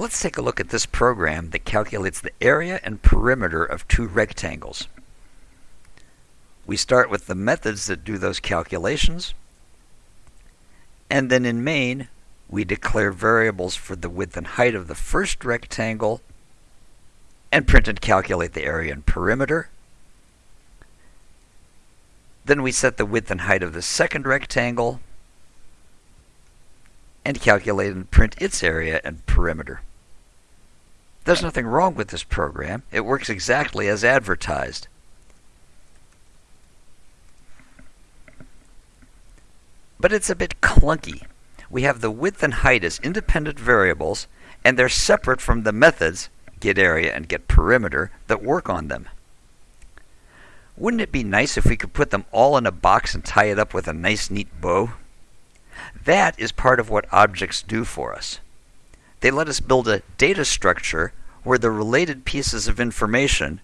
Let's take a look at this program that calculates the area and perimeter of two rectangles. We start with the methods that do those calculations. And then in main, we declare variables for the width and height of the first rectangle and print and calculate the area and perimeter. Then we set the width and height of the second rectangle and calculate and print its area and perimeter. There's nothing wrong with this program. It works exactly as advertised. But it's a bit clunky. We have the width and height as independent variables, and they're separate from the methods, get area and get perimeter, that work on them. Wouldn't it be nice if we could put them all in a box and tie it up with a nice neat bow? That is part of what objects do for us. They let us build a data structure where the related pieces of information,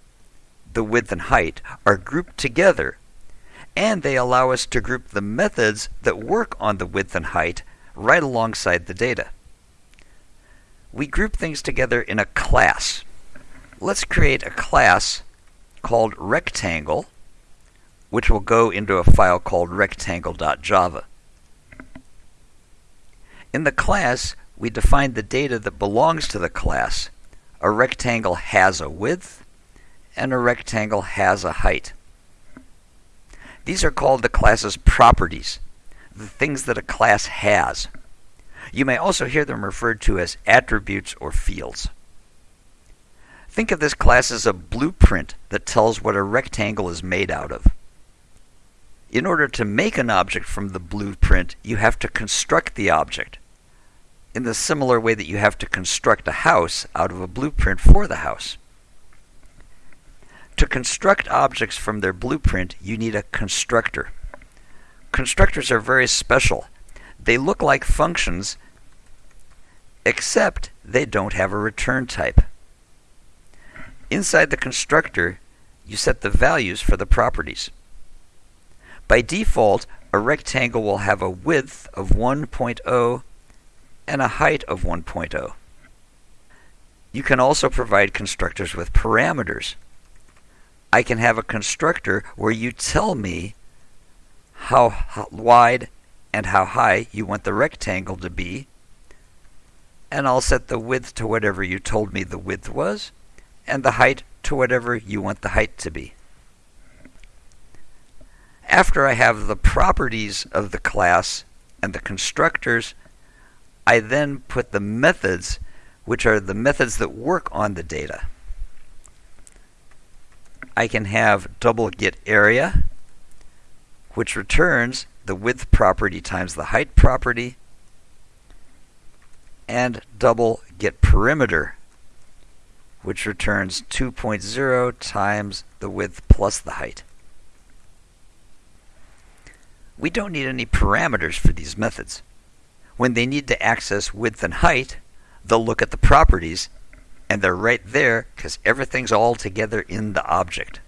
the width and height, are grouped together, and they allow us to group the methods that work on the width and height right alongside the data. We group things together in a class. Let's create a class called rectangle, which will go into a file called rectangle.java. In the class, we define the data that belongs to the class. A rectangle has a width, and a rectangle has a height. These are called the class's properties, the things that a class has. You may also hear them referred to as attributes or fields. Think of this class as a blueprint that tells what a rectangle is made out of. In order to make an object from the blueprint, you have to construct the object in the similar way that you have to construct a house out of a blueprint for the house. To construct objects from their blueprint, you need a constructor. Constructors are very special. They look like functions, except they don't have a return type. Inside the constructor, you set the values for the properties. By default, a rectangle will have a width of 1.0 and a height of 1.0. You can also provide constructors with parameters. I can have a constructor where you tell me how wide and how high you want the rectangle to be, and I'll set the width to whatever you told me the width was, and the height to whatever you want the height to be. After I have the properties of the class and the constructors, I then put the methods, which are the methods that work on the data. I can have double get area, which returns the width property times the height property, and double get perimeter, which returns 2.0 times the width plus the height. We don't need any parameters for these methods. When they need to access width and height, they'll look at the properties, and they're right there because everything's all together in the object.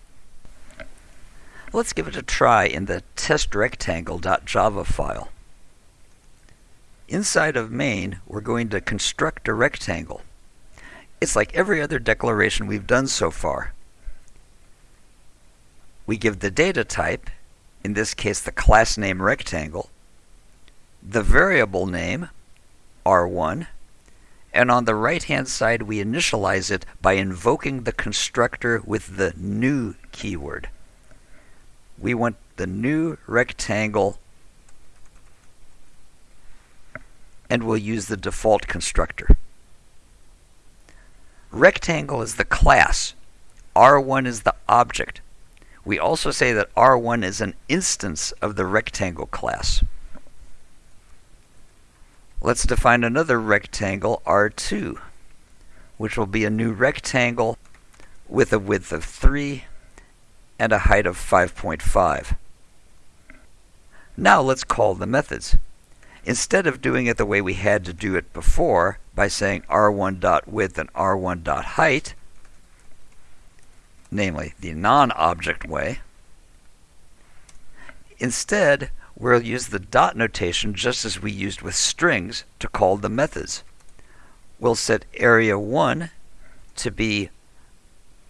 Let's give it a try in the testrectangle.java file. Inside of main, we're going to construct a rectangle. It's like every other declaration we've done so far. We give the data type, in this case the class name rectangle, the variable name, r1, and on the right hand side we initialize it by invoking the constructor with the new keyword. We want the new rectangle and we'll use the default constructor. Rectangle is the class. R1 is the object. We also say that R1 is an instance of the rectangle class. Let's define another rectangle, R2, which will be a new rectangle with a width of 3 and a height of 5.5. Now let's call the methods. Instead of doing it the way we had to do it before, by saying r1.width and r1.height, namely the non-object way, instead we'll use the dot notation just as we used with strings to call the methods. we'll set area 1 to be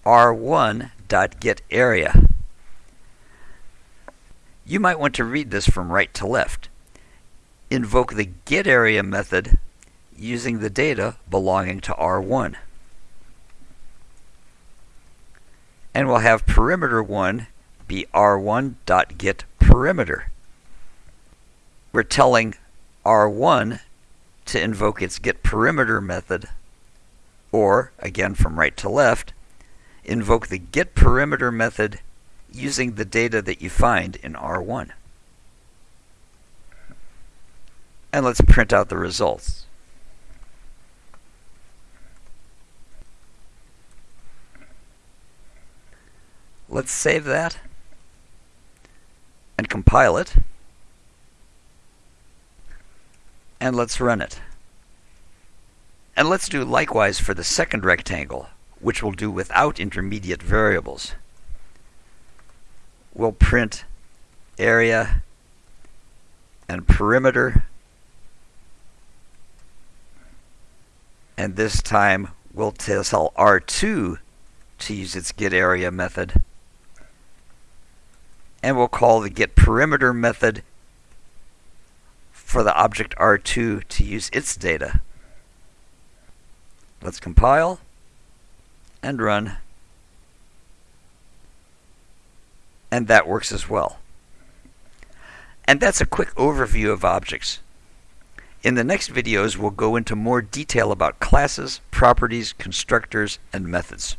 r1.getArea. You might want to read this from right to left. Invoke the getArea method using the data belonging to R1. And we'll have perimeter 1 be r1.getPerimeter. We're telling R1 to invoke its getPerimeter method, or, again from right to left, invoke the getPerimeter method using the data that you find in R1. And let's print out the results. Let's save that and compile it. And let's run it. And let's do likewise for the second rectangle, which we'll do without intermediate variables. We'll print area and perimeter. And this time we'll tell R2 to use its getArea method and we'll call the getPerimeter method for the object R2 to use its data. Let's compile and run. And that works as well. And that's a quick overview of objects. In the next videos, we'll go into more detail about classes, properties, constructors, and methods.